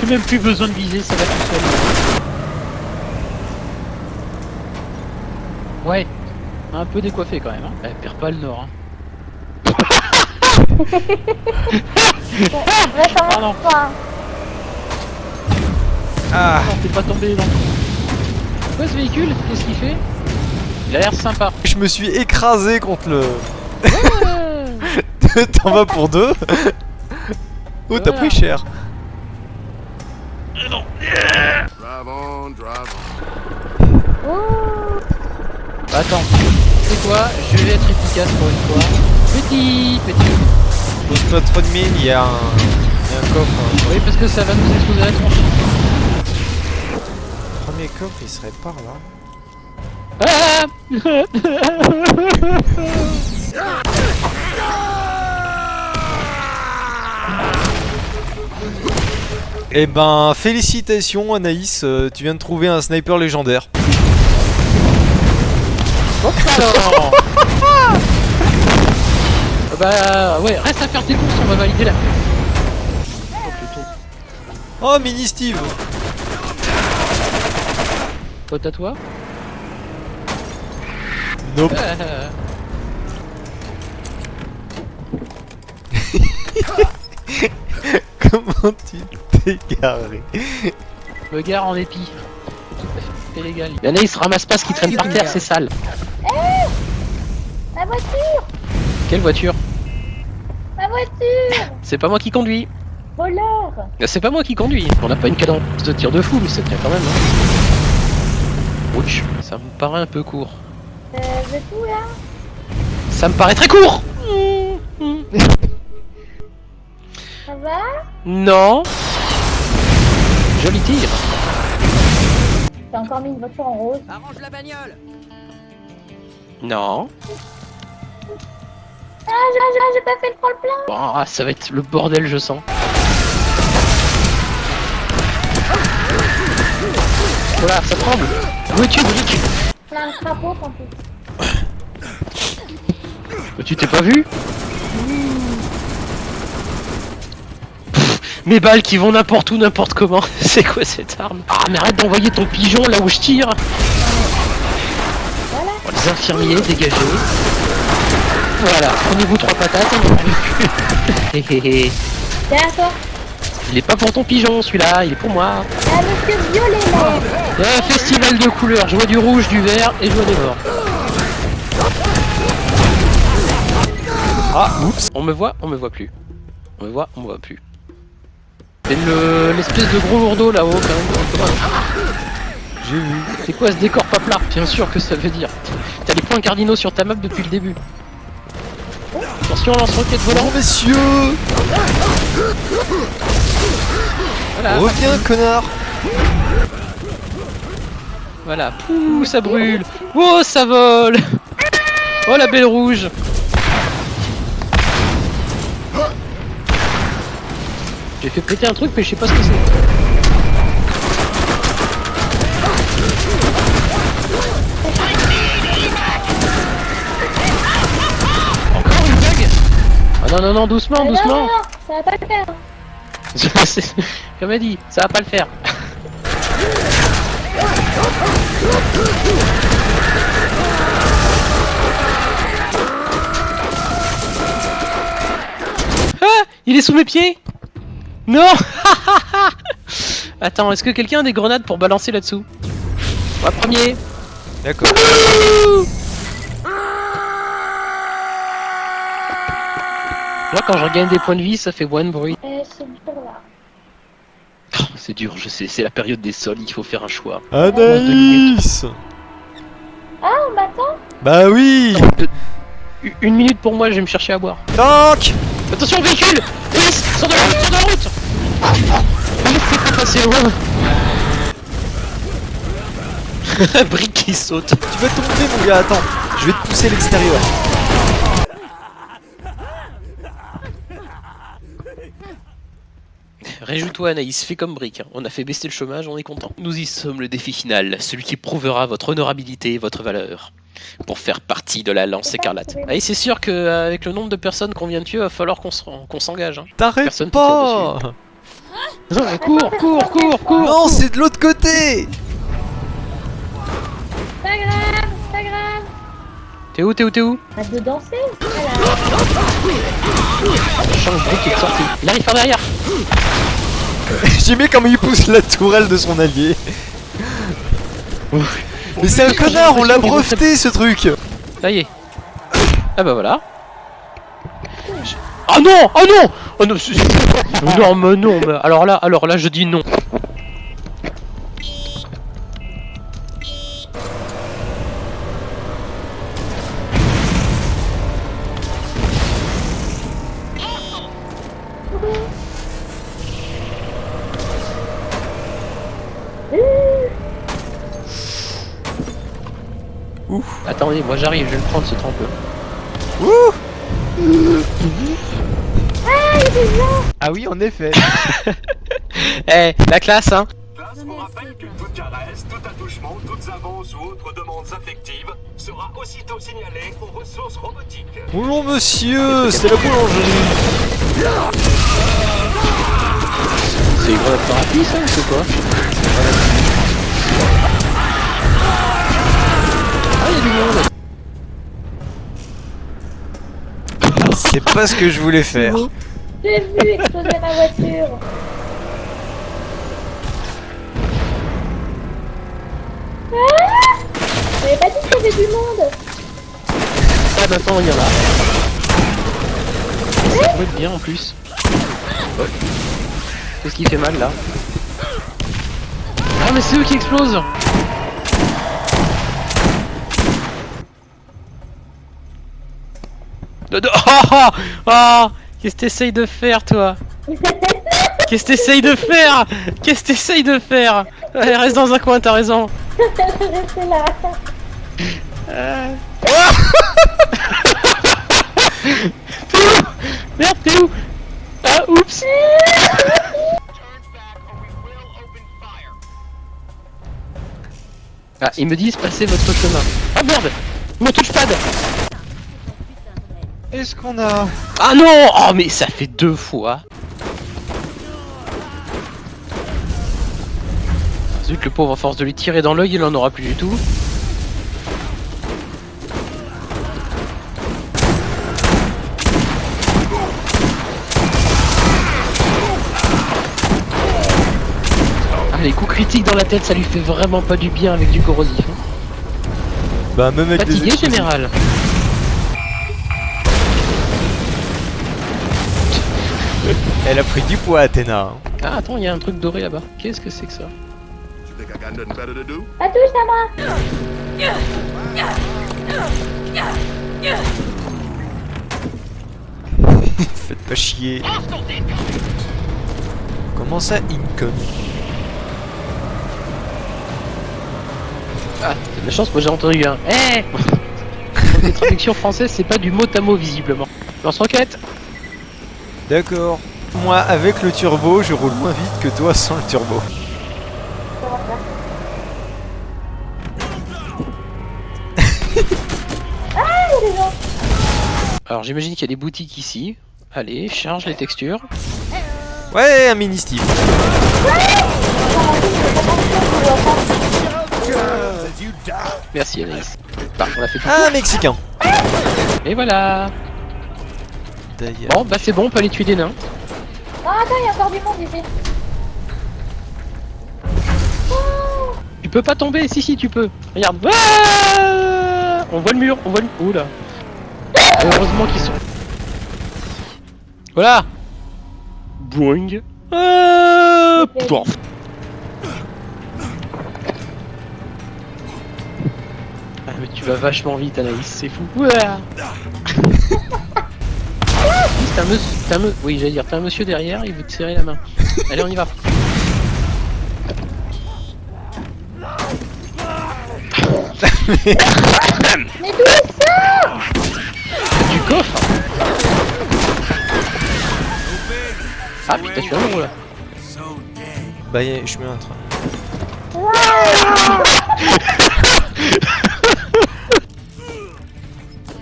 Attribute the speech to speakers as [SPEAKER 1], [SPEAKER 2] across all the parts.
[SPEAKER 1] J'ai même plus besoin de viser, ça va tout seul. Ouais, un peu décoiffé quand même. Hein. Elle perd pas le nord. Hein.
[SPEAKER 2] Ah,
[SPEAKER 1] Non, t'es pas tombé dans quoi ce véhicule? Qu'est-ce qu'il fait? Il a l'air sympa.
[SPEAKER 2] je me suis écrasé contre le...
[SPEAKER 1] Ouais.
[SPEAKER 2] T'en vas pour deux Oh, t'as
[SPEAKER 1] Voilà.
[SPEAKER 2] pris cher.
[SPEAKER 3] Drive on, drive on.
[SPEAKER 1] Bah, attends, c'est quoi? Je vais être efficace pour une fois. Petit, petit.
[SPEAKER 2] Pose pas trop de mine, il y a un... il y a un coffre. hein.
[SPEAKER 1] Oui, parce que ça va nous exploser la tronche.
[SPEAKER 2] Le premier coffre, il serait par là.
[SPEAKER 1] Ah
[SPEAKER 2] Eh ben, félicitations Anaïs, euh, tu viens de trouver un sniper légendaire.
[SPEAKER 1] Alors Bah ouais, reste à faire tes courses, on va valider la... Oh
[SPEAKER 2] Mini Steve
[SPEAKER 1] pote à toi
[SPEAKER 2] Nope.
[SPEAKER 1] Ah.
[SPEAKER 2] Comment tu t'es garé
[SPEAKER 1] Me gare en épi. C'est légal. L'anaïs ramasse pas ce qui traîne par terre, c'est sale.
[SPEAKER 4] Ma voiture
[SPEAKER 1] Quelle voiture
[SPEAKER 4] Ma voiture
[SPEAKER 1] C'est pas moi qui conduis.
[SPEAKER 4] Voleur
[SPEAKER 1] C'est pas moi qui conduis. On n'a pas une cadence de tir de fou, mais ça tient quand même. Hein. Ouch, ça me paraît un peu court.
[SPEAKER 4] Euh, là?
[SPEAKER 1] Ça me paraît très court
[SPEAKER 4] Ça va?
[SPEAKER 1] Non Joli tir
[SPEAKER 4] T'as encore mis une voiture en rose.
[SPEAKER 1] Non.
[SPEAKER 4] Ah, j'ai j'ai- j'ai pas fait le prendre plein
[SPEAKER 1] Bon, ah, ça va être le bordel, je sens. Voilà, ça tremble. Voiture, voiture.
[SPEAKER 4] Plein de crapauds en plus.
[SPEAKER 1] Tu t'es pas vu Pff, Mes balles qui vont n'importe où, n'importe comment. C'est quoi cette arme Ah, mais arrête d'envoyer ton pigeon là où je tire.
[SPEAKER 4] Voilà.
[SPEAKER 1] Bon, les infirmiers, dégagez. Voilà, prenez-vous trois patates. on plus.
[SPEAKER 4] Toi.
[SPEAKER 1] il est pas pour ton pigeon celui-là, il est pour moi.
[SPEAKER 4] Ah, monsieur violet là
[SPEAKER 1] un festival de couleurs, je vois du rouge, du vert et je vois des morts.
[SPEAKER 2] Ah, oups
[SPEAKER 1] On me voit, on me voit plus. On me voit, on me voit plus. C'est le- l'espèce de gros lourdeau là-haut quand même.
[SPEAKER 2] J'ai vu.
[SPEAKER 1] C'est quoi ce décor pas plat Bien sûr que ça veut dire. T'as les points cardinaux sur ta map depuis le début. Attention, lance-roquette volant.
[SPEAKER 2] Bon, messieurs
[SPEAKER 1] Voilà,
[SPEAKER 2] Reviens, connard
[SPEAKER 1] voilà. Pouh, ça brûle. Oh, ça vole. Oh, la belle rouge. J'ai fait péter un truc, mais je sais pas ce que c'est. Encore une blague Ah non, non, non, doucement, doucement
[SPEAKER 4] non, non, ça va pas le faire.
[SPEAKER 1] Comme elle dit, ça va pas le faire. Ah Il est sous mes pieds Non Attends, est-ce que quelqu'un a des grenades pour balancer là-dessous Moi premier
[SPEAKER 2] D'accord.
[SPEAKER 1] Moi quand je regagne des points de vie, ça fait moins de bruit.
[SPEAKER 4] Euh, c'est dur là.
[SPEAKER 1] Oh, c'est dur, je sais, c'est la période des sols, il faut faire un choix.
[SPEAKER 2] Anaïs
[SPEAKER 4] Ah, on m'attend
[SPEAKER 2] Bah oui
[SPEAKER 1] Une minute pour moi, je vais me chercher à boire.
[SPEAKER 2] Tank
[SPEAKER 1] Attention véhicule Police Sors de la route Sors de la route Passer loin Brique qui saute
[SPEAKER 2] Tu vas tomber, mon gars, attends. Je vais te pousser à l'extérieur.
[SPEAKER 1] Réjouis-toi Anaïs, fais comme Brick. On a fait baisser le chômage, on est content. Nous y sommes, le défi final, celui qui prouvera votre honorabilité et votre valeur. Pour faire partie de la lance écarlate. Ah, et c'est sûr qu'avec le nombre de personnes qu'on vient de tuer, il va falloir qu'on s'en- qu'on s'engage. hein.
[SPEAKER 2] T'arrêtes pas
[SPEAKER 1] Cours, cours, cours, cours
[SPEAKER 2] Non, c'est de l'autre côté
[SPEAKER 4] Pas grave, pas grave.
[SPEAKER 1] T'es où, t'es où, t'es où?
[SPEAKER 4] Arrête de danser. Voilà.
[SPEAKER 1] Change Brick est sorti. Il arrive par derrière
[SPEAKER 2] J'ai aimé comment il pousse la tourelle de son allié. Mais c'est un connard, on l'a breveté ce truc
[SPEAKER 1] Ça y est. Ah bah voilà. Ah non Ah non Oh non, c'est- non mais non mais alors là alors là je dis non. Attendez, moi j'arrive, je vais le prendre ce trempe.
[SPEAKER 2] Ouh
[SPEAKER 5] Ah oui, en effet.
[SPEAKER 1] Eh, la classe hein
[SPEAKER 6] Classe vous rappelle que toute caresse, tout attouchement, toutes avances ou autres demandes affectives sera aussitôt signalée aux ressources robotiques.
[SPEAKER 2] Bonjour monsieur, c'est la boulangerie
[SPEAKER 1] C'est une grenade thérapie ça ou c'est quoi? Ah y'a du monde
[SPEAKER 2] C'est pas ce que je voulais faire.
[SPEAKER 4] J'ai vu exploser ma voiture. Ah J'avais pas dit qu'il y avait du monde.
[SPEAKER 1] Ah maintenant il y en a. Ça être bien en plus. Qu'est-ce qui fait mal là Ah mais c'est eux qui explosent Ah ah ah Qu'est-ce que t'essayes de faire toi Qu'est-ce que t'essayes de faire Qu'est-ce que t'essayes de faire Allez, reste dans un coin, t'as raison.
[SPEAKER 4] Restez là.
[SPEAKER 1] Merde, t'es où Ah, oups Ah, ils me disent passez votre chemin. Ah merde Me touche pas de-
[SPEAKER 5] Est-ce qu'on a...
[SPEAKER 1] Ah non Oh mais ça fait deux fois Zut, le pauvre, à force de lui tirer dans l'œil, il en aura plus du tout. Ah, les coups critiques dans la tête, ça lui fait vraiment pas du bien avec du corrosif. hein.
[SPEAKER 2] Bah même avec
[SPEAKER 1] Fatigué, général
[SPEAKER 2] Elle a pris du poids Athéna.
[SPEAKER 1] Ah, attends, il y a un truc doré là-bas. Qu'est-ce que c'est que ça?
[SPEAKER 4] À touche à moi.
[SPEAKER 2] Faites pas chier. Comment ça, Incon
[SPEAKER 1] Ah, de la chance, moi j'ai entendu un Eh Les traductions françaises, c'est pas du mot à mot visiblement. Lance-roquette
[SPEAKER 2] D'accord. Moi, avec le turbo, je roule moins vite que toi sans le turbo.
[SPEAKER 1] Alors j'imagine qu'il y a des boutiques ici. Allez, charge les textures.
[SPEAKER 2] Ouais, un mini Steve.
[SPEAKER 1] Merci Anaïs. Bah, on a fait.
[SPEAKER 2] Un Mexicain.
[SPEAKER 1] Et voilà
[SPEAKER 2] D'ailleurs.
[SPEAKER 1] Bon, bah c'est bon, on peut aller tuer des nains.
[SPEAKER 4] Non, attends, il y a encore du monde ici.
[SPEAKER 1] Tu peux pas tomber, si si tu peux. Regarde. Ah on voit le mur, on voit le... Oula. Heureusement qu'ils sont... Voilà Boing Ah, bon. Ah mais tu vas vachement vite Anaïs, c'est fou. Oui, c'est un monsieur... me- Oui, j'allais dire, t'as un monsieur derrière, il veut te serrer la main. Allez, on y va.
[SPEAKER 4] Mais d'où est ça
[SPEAKER 1] Du coffre Ah putain, je suis un là.
[SPEAKER 2] Bah, je mets un train.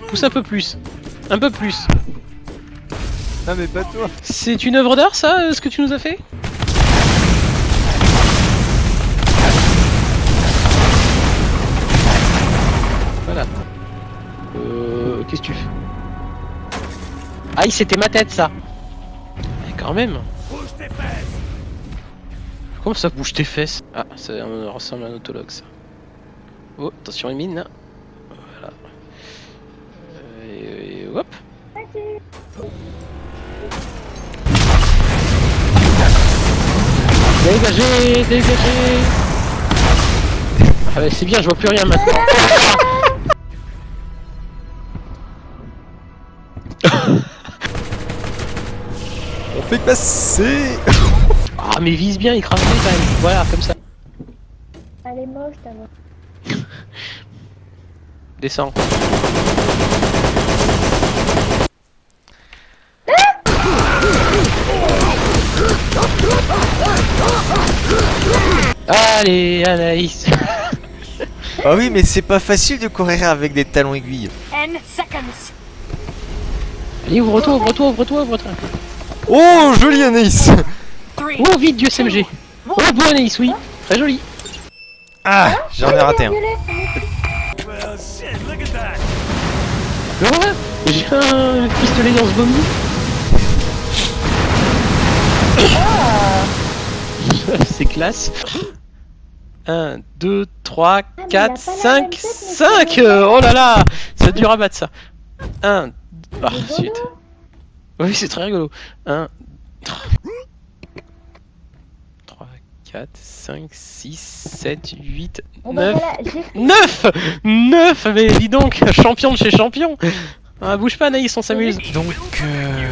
[SPEAKER 1] Pousse un peu plus. Un peu plus.
[SPEAKER 2] Non mais pas toi.
[SPEAKER 1] C'est une œuvre d'art ça, euh, ce que tu nous as fait? Voilà. Euh...
[SPEAKER 7] Qu'est-ce que tu fais? Ah, Aïe, c'était ma tête ça.
[SPEAKER 1] Mais quand même. Comment ça bouge tes fesses? Ah, ça ressemble à un autologue ça. Oh, attention les mines Voilà. Euh, et, hop.
[SPEAKER 7] Dégagez Dégagez Ah bah c'est bien, je vois plus rien maintenant.
[SPEAKER 2] On fait passer
[SPEAKER 7] Ah mais vise bien, bien quand même. Voilà, comme ça.
[SPEAKER 4] Elle est moche, ta.
[SPEAKER 1] Descends.
[SPEAKER 7] Allez, Anaïs.
[SPEAKER 2] Ah oui, mais c'est pas facile de courir avec des talons aiguilles.
[SPEAKER 7] Allez, ouvre-toi, ouvre-toi, ouvre-toi, ouvre-toi.
[SPEAKER 2] Oh, joli Anaïs.
[SPEAKER 7] Oh, vite, Dieu SMG Oh, beau Anaïs, oui. Très joli.
[SPEAKER 2] Ah, j'en ai raté un.
[SPEAKER 7] Voilà J'ai un pistolet dans ce vomi C'est classe
[SPEAKER 1] 1, 2, 3,
[SPEAKER 4] mais il
[SPEAKER 1] 4,
[SPEAKER 4] a pas la
[SPEAKER 1] 5,
[SPEAKER 4] même tête, mais
[SPEAKER 1] 5
[SPEAKER 4] c'est vrai.
[SPEAKER 1] Oh là là C'est dur à battre ça 1, ah, suite. Oui, c'est très rigolo. 1, 3, 4, 5, 6, 7, 8,
[SPEAKER 4] Bon bah
[SPEAKER 1] 9.
[SPEAKER 4] voilà, j'ai
[SPEAKER 1] 9 9 Mais dis donc, champion de chez champion ah, Bouge pas Naïs, on s'amuse
[SPEAKER 2] Donc, euh...